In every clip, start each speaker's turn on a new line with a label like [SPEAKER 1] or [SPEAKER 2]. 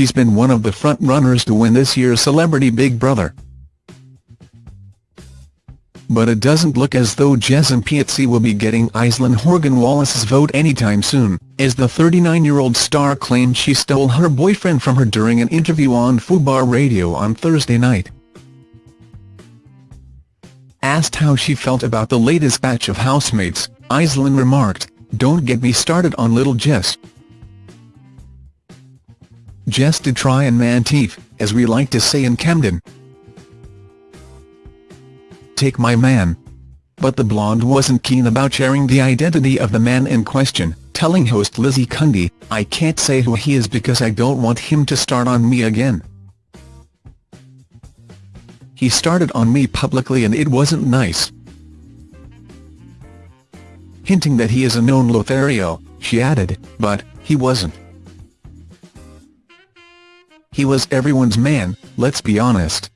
[SPEAKER 1] she's been one of the front-runners to win this year's Celebrity Big Brother. But it doesn't look as though Jess Impiazzi will be getting Aisleyne Horgan Wallace's vote anytime soon, as the 39-year-old star claimed she stole her boyfriend from her during an interview on Fubar Radio on Thursday night. Asked how she felt about the latest batch of housemates, Aisleyne remarked, Don't get me started on little Jess. Jess did try and man teeth, as we like to say in Camden. Take my man. But the blonde wasn't keen about sharing the identity of the man in question, telling host Lizzie Cundy, I can't say who he is because I don't want him to start on me again. He started on me publicly and it wasn't nice. Hinting that he is a known Lothario, she added, but, he wasn't. He was everyone's man, let's be honest.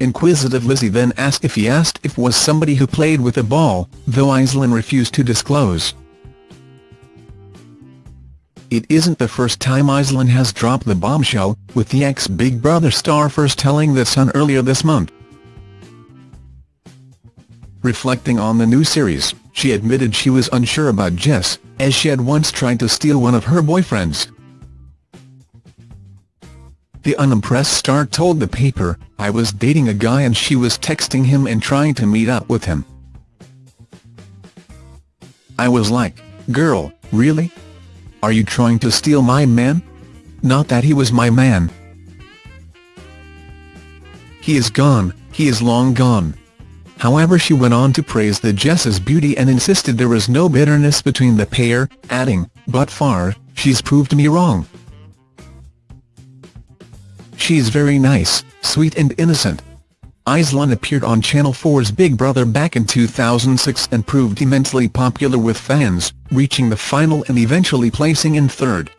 [SPEAKER 1] Inquisitive Lizzie then asked if he asked if was somebody who played with a ball, though Aisleyne refused to disclose. It isn't the first time Aisleyne has dropped the bombshell, with the ex-Big Brother star first telling The Sun earlier this month. Reflecting on the new series, she admitted she was unsure about Jess, as she had once tried to steal one of her boyfriends. The unimpressed star told the paper, I was dating a guy and she was texting him and trying to meet up with him. I was like, girl, really? Are you trying to steal my man? Not that he was my man. He is gone, he is long gone. However she went on to praise the Jess's beauty and insisted there was no bitterness between the pair, adding, but far, she's proved me wrong. She's very nice, sweet and innocent. Aisleyne appeared on Channel 4's Big Brother back in 2006 and proved immensely popular with fans, reaching the final and eventually placing in third.